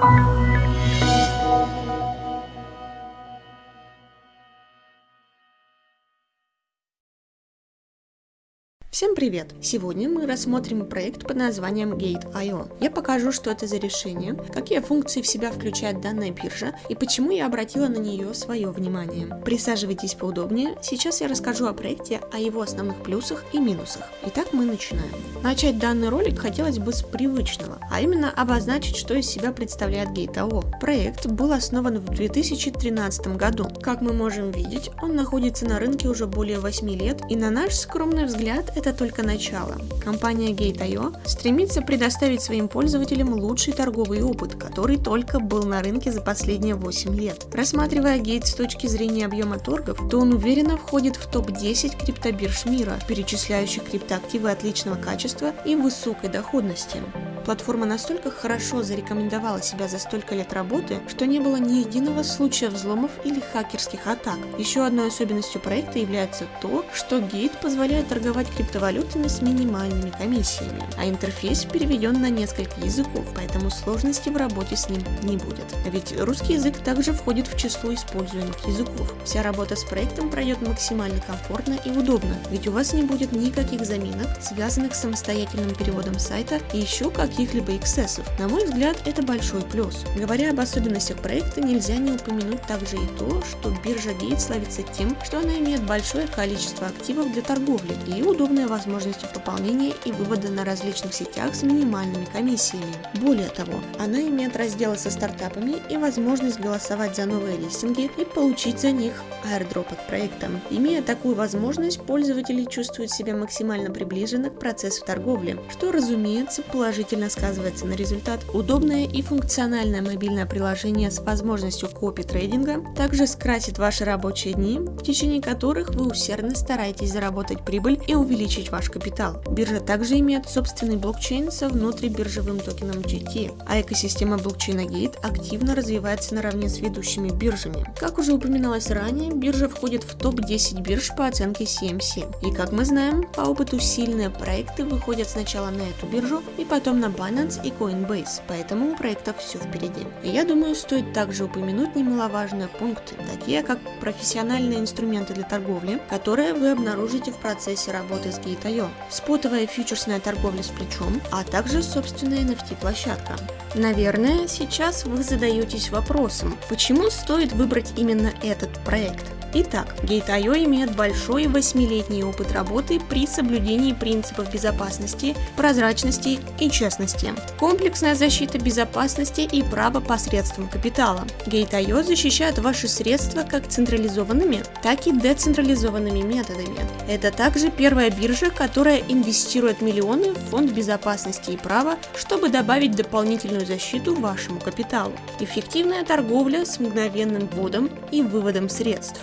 Thank you. Всем привет! Сегодня мы рассмотрим проект под названием Gate.io. Я покажу, что это за решение, какие функции в себя включает данная биржа и почему я обратила на нее свое внимание. Присаживайтесь поудобнее, сейчас я расскажу о проекте, о его основных плюсах и минусах. Итак, мы начинаем. Начать данный ролик хотелось бы с привычного, а именно обозначить, что из себя представляет Gate.io. Проект был основан в 2013 году. Как мы можем видеть, он находится на рынке уже более 8 лет и на наш скромный взгляд это только начало. Компания Gate.io стремится предоставить своим пользователям лучший торговый опыт, который только был на рынке за последние 8 лет. Рассматривая Gate с точки зрения объема торгов, то он уверенно входит в топ-10 криптобирж мира, перечисляющих криптоактивы отличного качества и высокой доходности. Платформа настолько хорошо зарекомендовала себя за столько лет работы, что не было ни единого случая взломов или хакерских атак. Еще одной особенностью проекта является то, что Gate позволяет торговать криптовалютами с минимальными комиссиями, а интерфейс переведен на несколько языков, поэтому сложности в работе с ним не будет. Ведь русский язык также входит в число используемых языков. Вся работа с проектом пройдет максимально комфортно и удобно, ведь у вас не будет никаких заминок, связанных с самостоятельным переводом сайта и еще как каких-либо эксцессов. На мой взгляд, это большой плюс. Говоря об особенностях проекта, нельзя не упомянуть также и то, что биржа Gate славится тем, что она имеет большое количество активов для торговли и удобные возможности пополнения и вывода на различных сетях с минимальными комиссиями. Более того, она имеет разделы со стартапами и возможность голосовать за новые листинги и получить за них airdrop от проекта. Имея такую возможность, пользователи чувствуют себя максимально приближенно к процессу торговли, что, разумеется, положительно положительно сказывается на результат. Удобное и функциональное мобильное приложение с возможностью копи-трейдинга также скрасит ваши рабочие дни, в течение которых вы усердно стараетесь заработать прибыль и увеличить ваш капитал. Биржа также имеет собственный блокчейн со внутрибиржевым токеном GT, а экосистема блокчейна Gate активно развивается наравне с ведущими биржами. Как уже упоминалось ранее, биржа входит в топ-10 бирж по оценке CMC. И как мы знаем, по опыту сильные проекты выходят сначала на эту биржу и потом на Binance и Coinbase, поэтому у проекта все впереди. И я думаю, стоит также упомянуть немаловажные пункты, такие как профессиональные инструменты для торговли, которые вы обнаружите в процессе работы с Gate.io, спотовая фьючерсная торговля с плечом, а также собственная NFT-площадка. Наверное, сейчас вы задаетесь вопросом, почему стоит выбрать именно этот проект? Итак, Gate.io имеет большой восьмилетний опыт работы при соблюдении принципов безопасности, прозрачности и честности. Комплексная защита безопасности и права посредством капитала. Gate.io защищает ваши средства как централизованными, так и децентрализованными методами. Это также первая биржа, которая инвестирует миллионы в фонд безопасности и права, чтобы добавить дополнительную защиту вашему капиталу. Эффективная торговля с мгновенным вводом и выводом средств.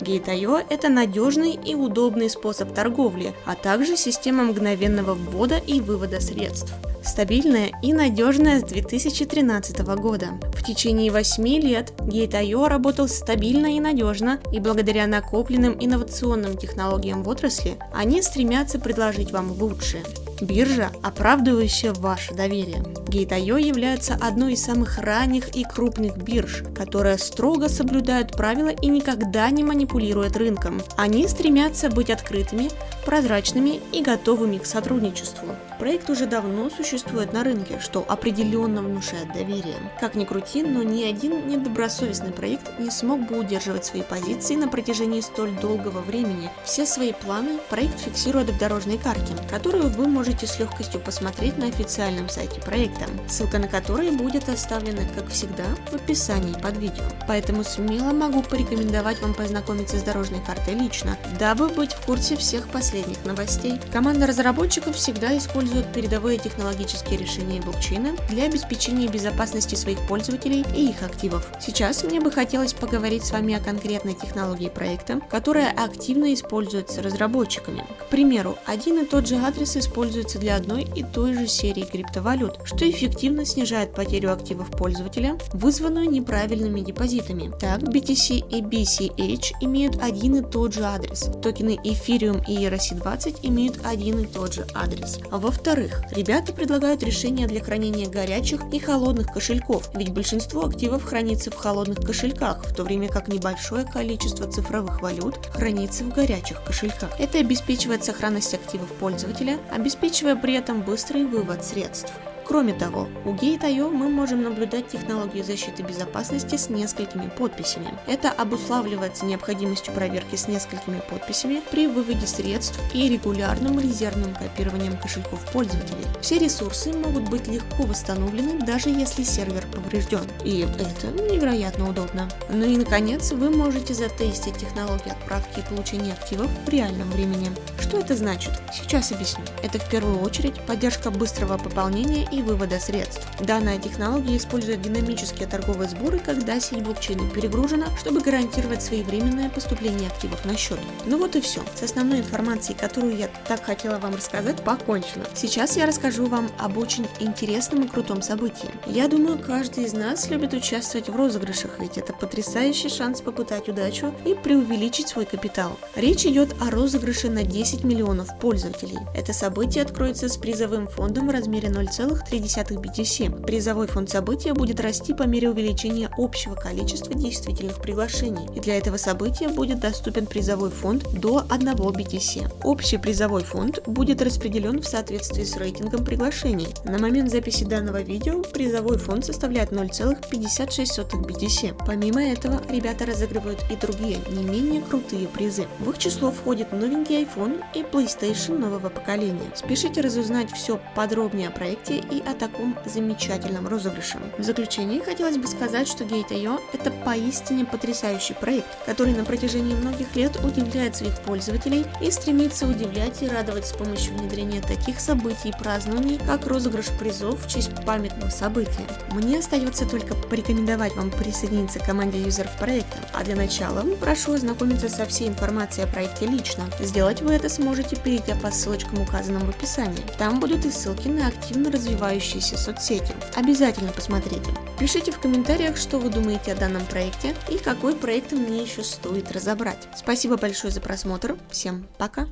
Gate.io – это надежный и удобный способ торговли, а также система мгновенного ввода и вывода средств. Стабильная и надежная с 2013 года. В течение 8 лет Gate.io работал стабильно и надежно, и благодаря накопленным инновационным технологиям в отрасли, они стремятся предложить вам лучшее. Биржа, оправдывающая ваше доверие. Gate.io является одной из самых ранних и крупных бирж, которая строго соблюдает правила и никогда не манипулирует рынком. Они стремятся быть открытыми, прозрачными и готовыми к сотрудничеству. Проект уже давно существует на рынке, что определенно внушает доверие. Как ни крути, но ни один недобросовестный проект не смог бы удерживать свои позиции на протяжении столь долгого времени. Все свои планы проект фиксирует в дорожной карте, которую вы можете с легкостью посмотреть на официальном сайте проекта, ссылка на который будет оставлена, как всегда, в описании под видео. Поэтому смело могу порекомендовать вам познакомиться с дорожной картой лично, дабы быть в курсе всех последних новостей. Команда разработчиков всегда использует передовые технологические решения блокчейна для обеспечения безопасности своих пользователей и их активов. Сейчас мне бы хотелось поговорить с вами о конкретной технологии проекта, которая активно используется разработчиками. К примеру, один и тот же адрес используется для одной и той же серии криптовалют, что эффективно снижает потерю активов пользователя, вызванную неправильными депозитами. Так, BTC и BCH имеют один и тот же адрес. Токены Ethereum и ERC согласии 20 имеют один и тот же адрес. Во-вторых, ребята предлагают решения для хранения горячих и холодных кошельков, ведь большинство активов хранится в холодных кошельках, в то время как небольшое количество цифровых валют хранится в горячих кошельках. Это обеспечивает сохранность активов пользователя, обеспечивая при этом быстрый вывод средств. Кроме того, у Gate.io мы можем наблюдать технологию защиты безопасности с несколькими подписями. Это обуславливается необходимостью проверки с несколькими подписями при выводе средств и регулярным резервным копированием кошельков пользователей. Все ресурсы могут быть легко восстановлены, даже если сервер поврежден. И это невероятно удобно. Ну и наконец, вы можете затестить технологию отправки и получения активов в реальном времени. Что это значит? Сейчас объясню. Это в первую очередь поддержка быстрого пополнения и вывода средств. Данная технология использует динамические торговые сборы, когда сеть блокчейна перегружена, чтобы гарантировать своевременное поступление активов на счет. Ну вот и все. С основной информацией, которую я так хотела вам рассказать, покончено. Сейчас я расскажу вам об очень интересном и крутом событии. Я думаю, каждый из нас любит участвовать в розыгрышах, ведь это потрясающий шанс попытать удачу и преувеличить свой капитал. Речь идет о розыгрыше на 10 миллионов пользователей. Это событие откроется с призовым фондом в размере 0,3 BTC. Призовой фонд события будет расти по мере увеличения общего количества действительных приглашений, и для этого события будет доступен призовой фонд до 1 BTC. Общий призовой фонд будет распределен в соответствии с рейтингом приглашений. На момент записи данного видео призовой фонд составляет 0,56 BTC. Помимо этого, ребята разыгрывают и другие, не менее крутые призы. В их число входит новенький iPhone и PlayStation нового поколения. Спешите разузнать все подробнее о проекте и о таком замечательном розыгрыше. В заключение хотелось бы сказать, что Gate.io – это поистине потрясающий проект, который на протяжении многих лет удивляет своих пользователей и стремится удивлять и радовать с помощью внедрения таких событий и празднований, как розыгрыш призов в честь памятного события. Мне остается только порекомендовать вам присоединиться к команде юзеров проекта, а для начала прошу ознакомиться со всей информацией о проекте лично. Сделать вы это сможете, перейдя по ссылочкам, указанным в описании. Там будут и ссылки на активно развивающиеся соцсети. Обязательно посмотрите. Пишите в комментариях, что вы думаете о данном проекте и какой проект мне еще стоит разобрать. Спасибо большое за просмотр. Всем пока!